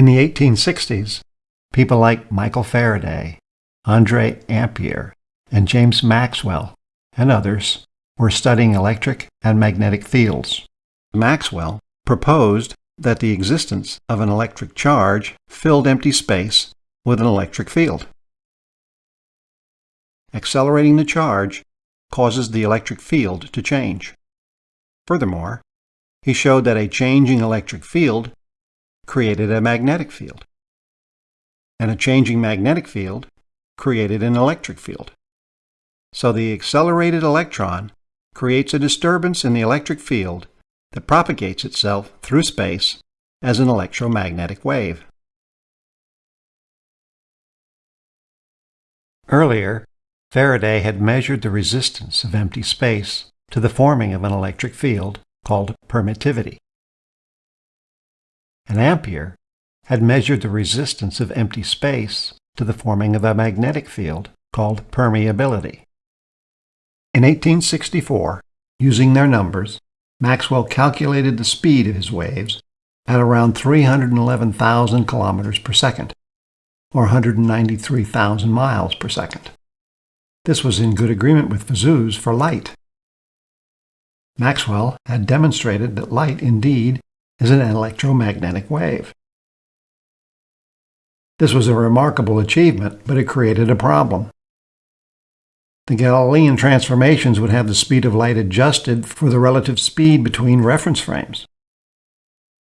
In the 1860s, people like Michael Faraday, Andre Ampere, and James Maxwell, and others were studying electric and magnetic fields. Maxwell proposed that the existence of an electric charge filled empty space with an electric field. Accelerating the charge causes the electric field to change. Furthermore, he showed that a changing electric field created a magnetic field, and a changing magnetic field created an electric field. So the accelerated electron creates a disturbance in the electric field that propagates itself through space as an electromagnetic wave. Earlier, Faraday had measured the resistance of empty space to the forming of an electric field called permittivity. And Ampere had measured the resistance of empty space to the forming of a magnetic field called permeability. In 1864, using their numbers, Maxwell calculated the speed of his waves at around 311,000 kilometers per second, or 193,000 miles per second. This was in good agreement with Vesuvius for light. Maxwell had demonstrated that light indeed is an electromagnetic wave. This was a remarkable achievement, but it created a problem. The Galilean transformations would have the speed of light adjusted for the relative speed between reference frames.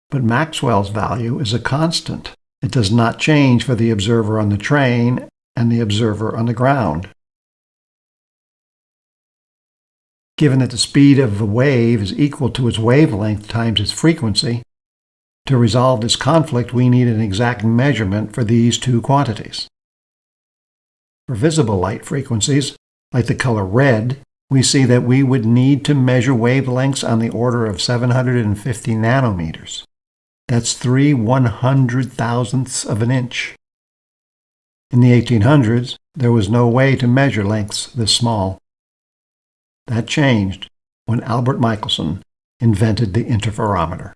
But Maxwell's value is a constant. It does not change for the observer on the train and the observer on the ground. Given that the speed of a wave is equal to its wavelength times its frequency, to resolve this conflict we need an exact measurement for these two quantities. For visible light frequencies, like the color red, we see that we would need to measure wavelengths on the order of 750 nanometers. That's 3 one-hundred thousandths of an inch. In the 1800s, there was no way to measure lengths this small. That changed when Albert Michelson invented the interferometer.